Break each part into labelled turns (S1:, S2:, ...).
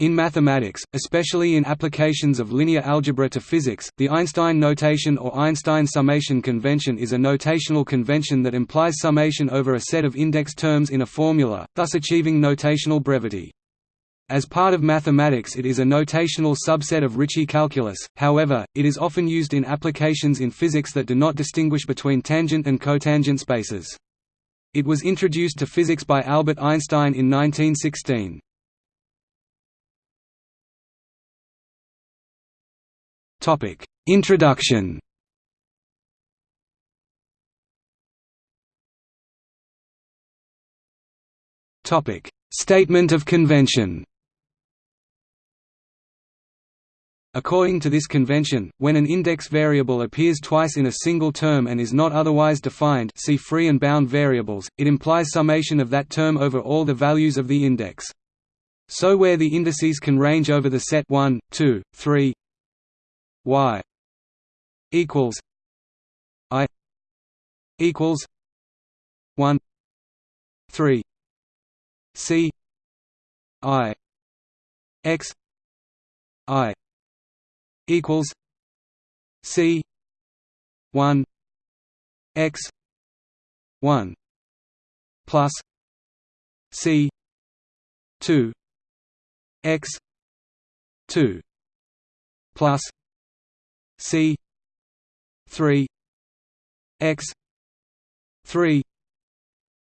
S1: In mathematics, especially in applications of linear algebra to physics, the Einstein notation or Einstein summation convention is a notational convention that implies summation over a set of index terms in a formula, thus achieving notational brevity. As part of mathematics it is a notational subset of Ricci calculus, however, it is often used in applications in physics that do not distinguish between tangent and cotangent spaces. It was introduced to physics by Albert Einstein in 1916. Topic: Introduction. Topic: Statement of convention. According to this convention, when an index variable appears twice in a single term and is not otherwise defined see free and bound variables, it implies summation of that term over all the values of the index. So where the indices can range over the set 1, 2, 3, y equals i equals 1 3 c i x i equals c 1 x 1 plus c 2 x 2 plus C three X three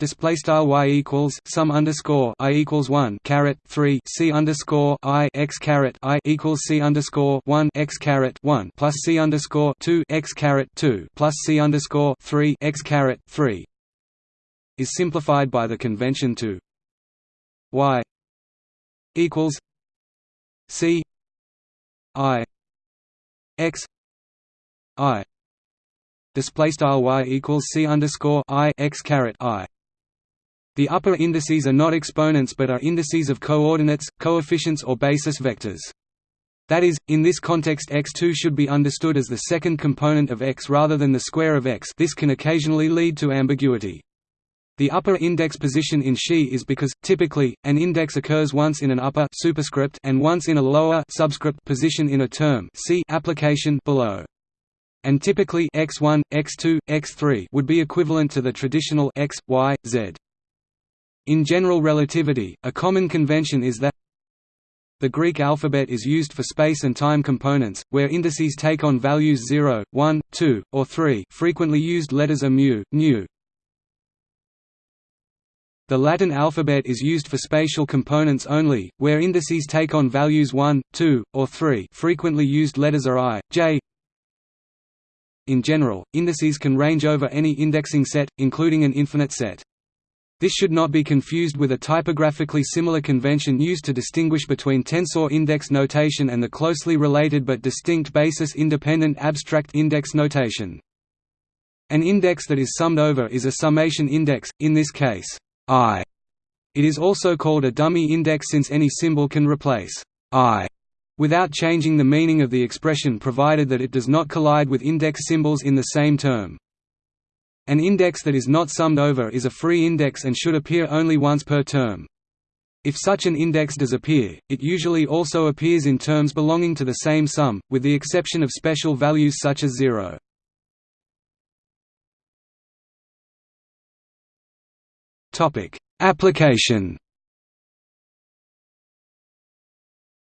S1: display style y equals sum underscore i equals one caret three c underscore i x caret i equals c underscore one x caret one plus c underscore two x caret two plus c underscore three x caret three is simplified by the convention to y equals c i x i display style y equals c underscore i x caret i. The upper indices are not exponents but are indices of coordinates, coefficients or basis vectors. That is, in this context x2 should be understood as the second component of x rather than the square of x this can occasionally lead to ambiguity. The upper index position in Xi is because, typically, an index occurs once in an upper superscript and once in a lower subscript position in a term see application below. And typically x1, x2, x3 would be equivalent to the traditional x, y, z. In general relativity, a common convention is that the Greek alphabet is used for space and time components, where indices take on values 0, 1, 2, or 3 frequently used letters are mu, nu, the Latin alphabet is used for spatial components only, where indices take on values 1, 2, or 3 frequently used letters are i, j. In general, indices can range over any indexing set, including an infinite set. This should not be confused with a typographically similar convention used to distinguish between tensor index notation and the closely related but distinct basis-independent abstract index notation. An index that is summed over is a summation index, in this case, i. It is also called a dummy index since any symbol can replace i without changing the meaning of the expression provided that it does not collide with index symbols in the same term. An index that is not summed over is a free index and should appear only once per term. If such an index does appear, it usually also appears in terms belonging to the same sum, with the exception of special values such as zero. Application.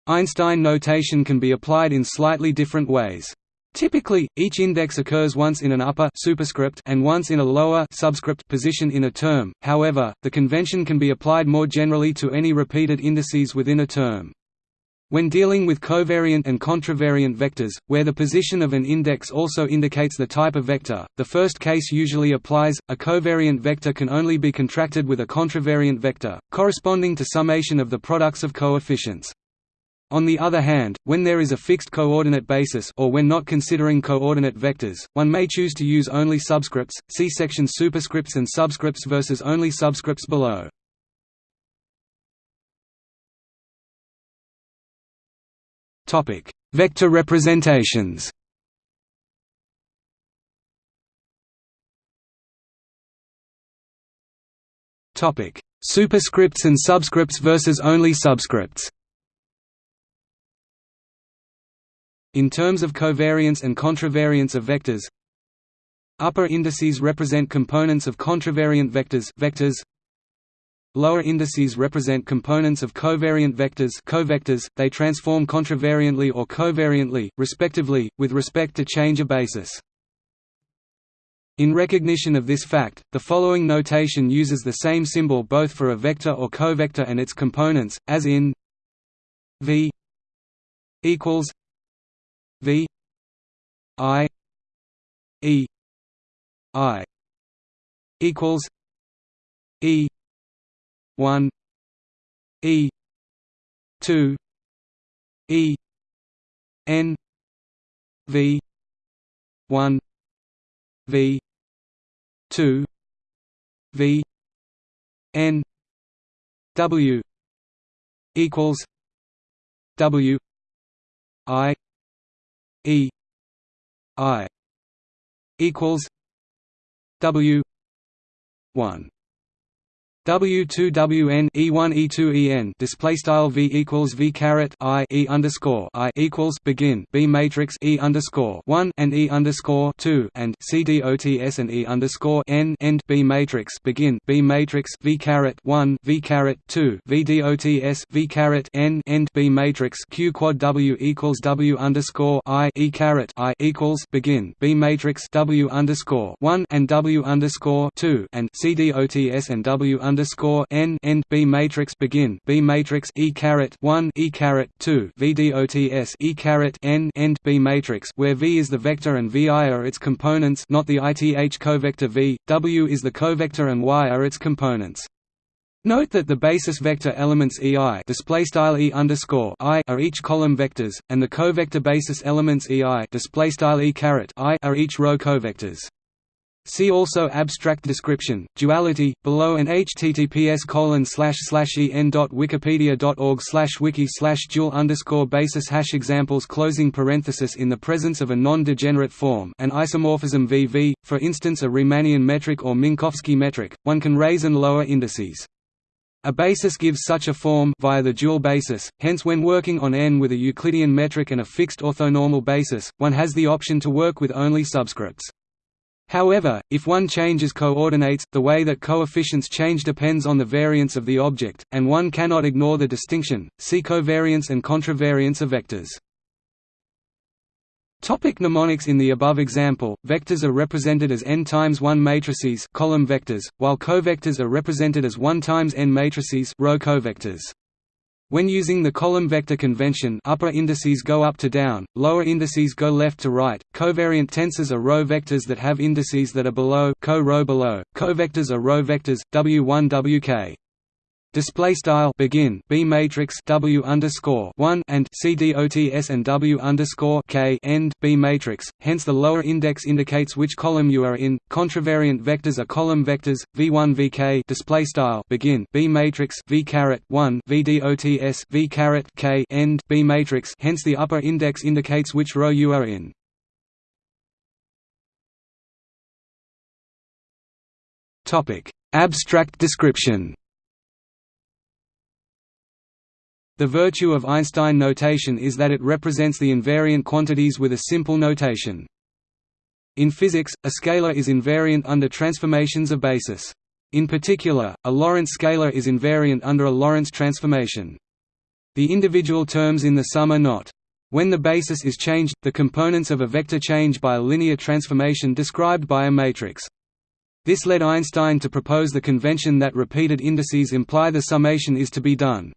S1: Einstein notation can be applied in slightly different ways. Typically, each index occurs once in an upper superscript and once in a lower subscript position in a term. However, the convention can be applied more generally to any repeated indices within a term. When dealing with covariant and contravariant vectors, where the position of an index also indicates the type of vector, the first case usually applies. A covariant vector can only be contracted with a contravariant vector, corresponding to summation of the products of coefficients. On the other hand, when there is a fixed coordinate basis or when not considering coordinate vectors, one may choose to use only subscripts. See section superscripts and subscripts versus only subscripts below. Topic: Vector representations. Topic: Superscripts and subscripts versus only subscripts. In terms of covariance and contravariance of vectors, upper indices represent components of contravariant vectors, vectors Lower indices represent components of covariant vectors, covectors. They transform contravariantly or covariantly, respectively, with respect to change of basis. In recognition of this fact, the following notation uses the same symbol both for a vector or covector and its components, as in v equals v i e i equals e 1 e 2 e n v 1 v 2 v n w equals w i e i equals w 1 W2WN E1 E2 EN display style V equals V caret I E underscore I equals begin B matrix E underscore one and E underscore two and C D O T S and E underscore N end B matrix begin B matrix V caret one V caret two V D O T S V caret N end B matrix Q quad W equals W underscore I E caret I equals begin B matrix W underscore one and W underscore two and C D O T S and W underscore underscore n end B matrix begin B matrix E caret one E caret two VDOTS E caret n end B matrix where V is the vector and VI are its components not the ith covector V, W is the covector and Y are its components. Note that the basis vector elements EI display style E underscore I are each column vectors, and the covector basis elements EI display style E caret I are each row covectors. See also abstract description, duality, below and https colon slash slash en dot wikipedia dot org slash wiki dual underscore basis hash examples closing parenthesis in the presence of a non-degenerate form an isomorphism VV, for instance a Riemannian metric or Minkowski metric, one can raise and lower indices. A basis gives such a form via the dual basis, hence when working on n with a Euclidean metric and a fixed orthonormal basis, one has the option to work with only subscripts. However, if one changes coordinates, the way that coefficients change depends on the variance of the object, and one cannot ignore the distinction. See covariance and contravariance of vectors. Topic mnemonics In the above example, vectors are represented as n times 1 matrices column vectors, while covectors are represented as 1 times n matrices row covectors. When using the column vector convention upper indices go up to down, lower indices go left to right. Covariant tensors are row vectors that have indices that are below co-row below. Covectors are row vectors W1 WK display style begin b matrix w underscore one and c dots and w underscore k end b matrix. Hence, the lower index indicates which column you are in. Contravariant vectors are column vectors v1 vk display style begin b matrix v caret one v dots v caret k end b matrix. Hence, the upper index indicates which row you are in. Topic: Abstract description. The virtue of Einstein notation is that it represents the invariant quantities with a simple notation. In physics, a scalar is invariant under transformations of basis. In particular, a Lorentz scalar is invariant under a Lorentz transformation. The individual terms in the sum are not. When the basis is changed, the components of a vector change by a linear transformation described by a matrix. This led Einstein to propose the convention that repeated indices imply the summation is to be done.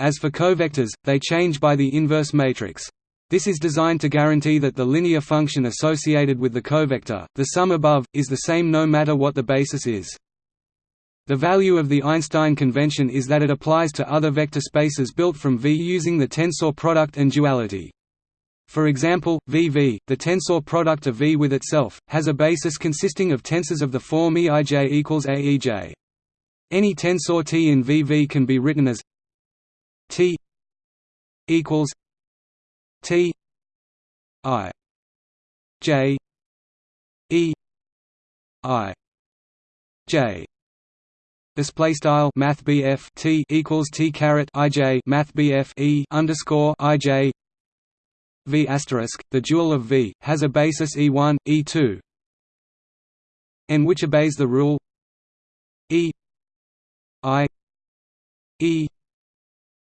S1: As for covectors, they change by the inverse matrix. This is designed to guarantee that the linear function associated with the covector, the sum above, is the same no matter what the basis is. The value of the Einstein convention is that it applies to other vector spaces built from V using the tensor product and duality. For example, VV, the tensor product of V with itself, has a basis consisting of tensors of the form Eij equals Aej. Any tensor T in VV can be written as T equals T I J E I J. Display style Math T equals T caret I J Math E underscore I J. V asterisk the dual of V, has a basis E1, E2 n which obeys the rule E I E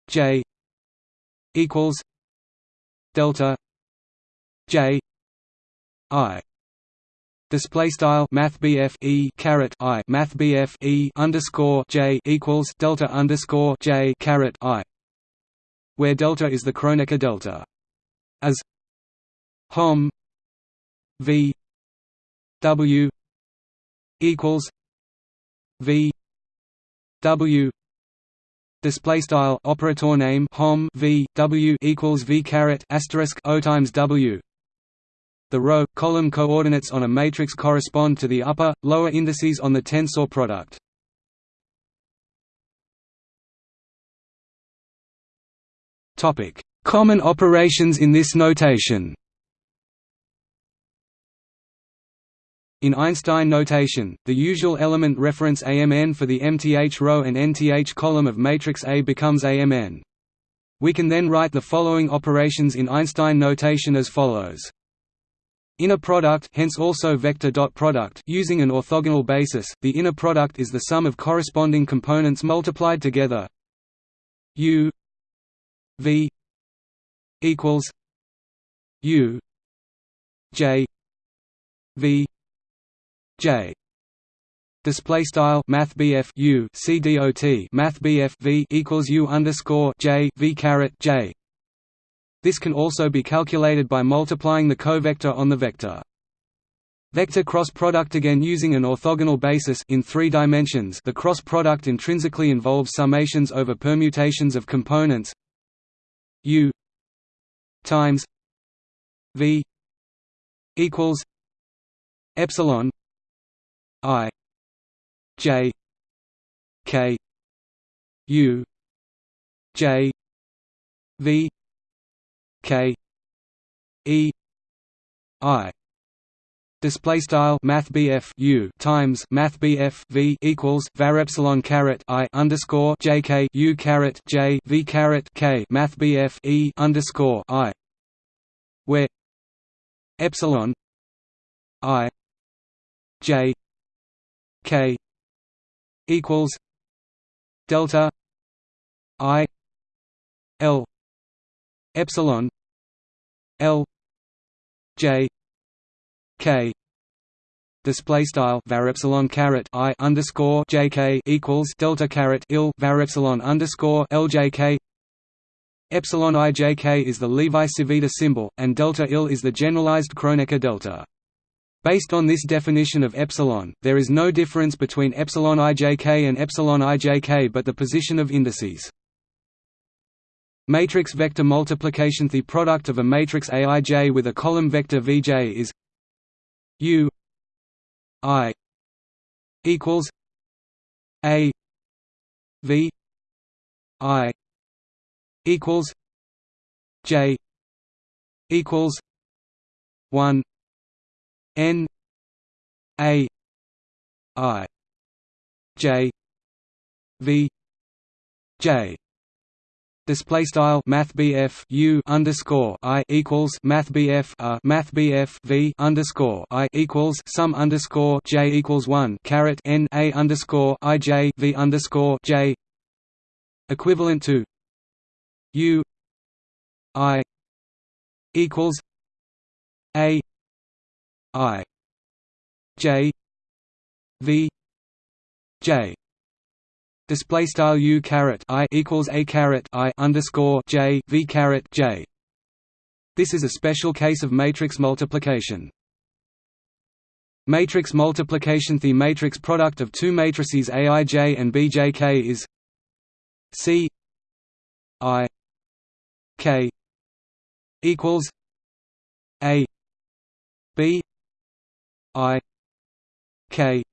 S1: J equals delta J I. Display style Math E caret I. Math E underscore J equals delta underscore J caret I where delta is the Kronecker delta. As Hom V W equals V W display style operator name hom v w equals v caret asterisk o times w. The row column coordinates on a matrix correspond to the upper lower indices on the tensor product. Topic. Common operations in this notation In Einstein notation, the usual element reference AMN for the mth row and nth column of matrix A becomes AMN. We can then write the following operations in Einstein notation as follows. Inner product hence also vector dot product using an orthogonal basis, the inner product is the sum of corresponding components multiplied together. U V equals U J V J. Display style math U C D O T math V equals U underscore J V caret J. This can also be calculated by multiplying the covector on the vector. Vector cross product again using an orthogonal basis in three dimensions. The cross product intrinsically involves summations over permutations of components. U times V equals epsilon I J K U J V K E I Display style Math U times Math V equals var epsilon caret I underscore J K U caret J V caret K Math E underscore I where epsilon I J K equals delta I L epsilon L J K display style var epsilon caret I underscore J K equals delta caret il var epsilon underscore L J K Epsilon ijk is the Levi-Civita symbol, and delta il is the generalized Kronecker delta. Based on this definition of epsilon, there is no difference between epsilon ijk and epsilon ijk but the position of indices. Matrix vector multiplication The product of a matrix Aij with a column vector Vj is U I equals A V I equals J equals one N A I J V J. Display style Math U underscore I equals Math uh Math V underscore I equals sum underscore J equals one caret N A underscore I J V underscore J. Equivalent to U I equals A I J V J display style U caret I equals A caret I underscore J V caret J. This is a special case of matrix multiplication. Matrix multiplication the matrix product of two matrices Aij and Bjk is C I K equals A B I K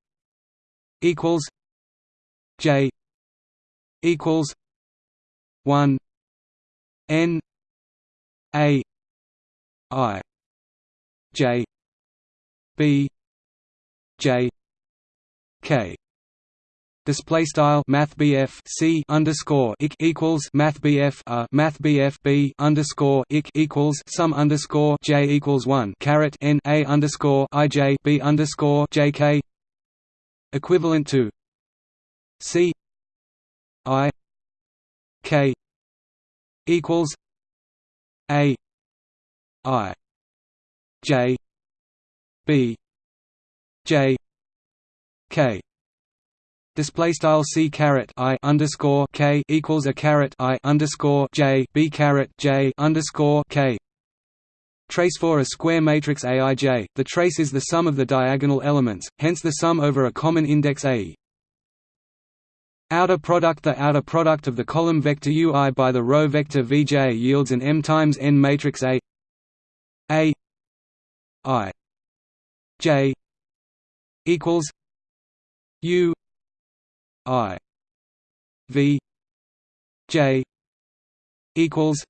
S1: equals J equals one N A I J B J K display style math c underscore ik equals math a math b underscore ik equals sum underscore j equals one caret n a underscore i j b underscore j k equivalent to c i k equals a i j b j k display style c caret i underscore k equals a caret i underscore j b caret j underscore k. Trace for a square matrix aij the trace is the sum of the diagonal elements hence the sum over a common index a. Outer product the outer product of the column vector ui by the row vector vj yields an m times n matrix a. A i j equals u I V J equals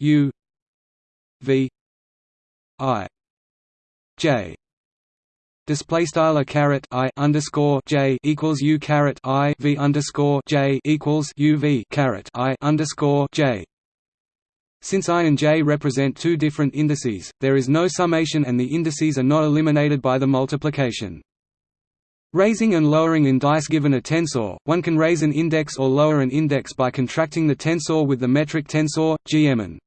S1: U V I J Display style a caret I underscore J equals U caret I V underscore J equals U V caret I underscore J since i and j represent two different indices, there is no summation and the indices are not eliminated by the multiplication. Raising and lowering indices Given a tensor, one can raise an index or lower an index by contracting the tensor with the metric tensor, gmn.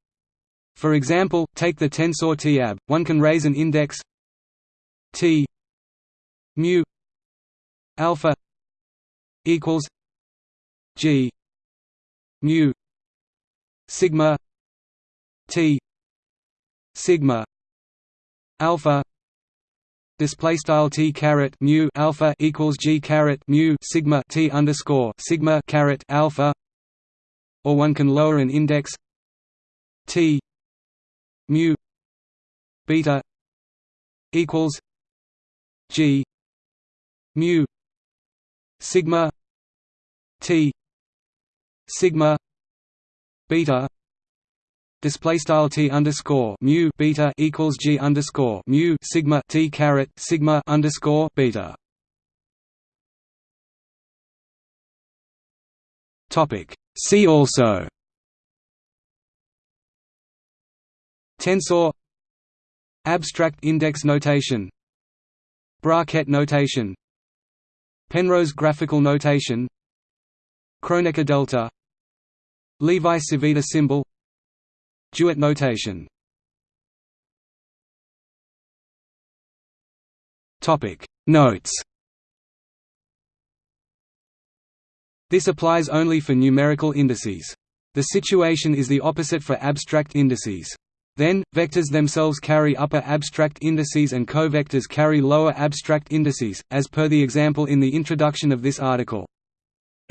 S1: For example, take the tensor TAB, one can raise an index t mu alpha equals g mu sigma t sigma alpha display style t caret mu alpha equals g caret mu sigma t underscore sigma caret alpha, or one can lower an index t mu beta equals g mu sigma t sigma beta display style t underscore mu beta equals g underscore mu sigma t caret sigma underscore beta. Topic. See also. Tensor. Abstract index notation. Bracket notation. Penrose graphical notation. Kronecker delta. Levi-Civita symbol DeWitt notation Notes This applies only for numerical indices. The situation is the opposite for abstract indices. Then, vectors themselves carry upper abstract indices and covectors carry lower abstract indices, as per the example in the introduction of this article.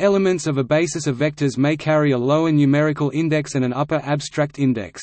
S1: Elements of a basis of vectors may carry a lower numerical index and an upper abstract index.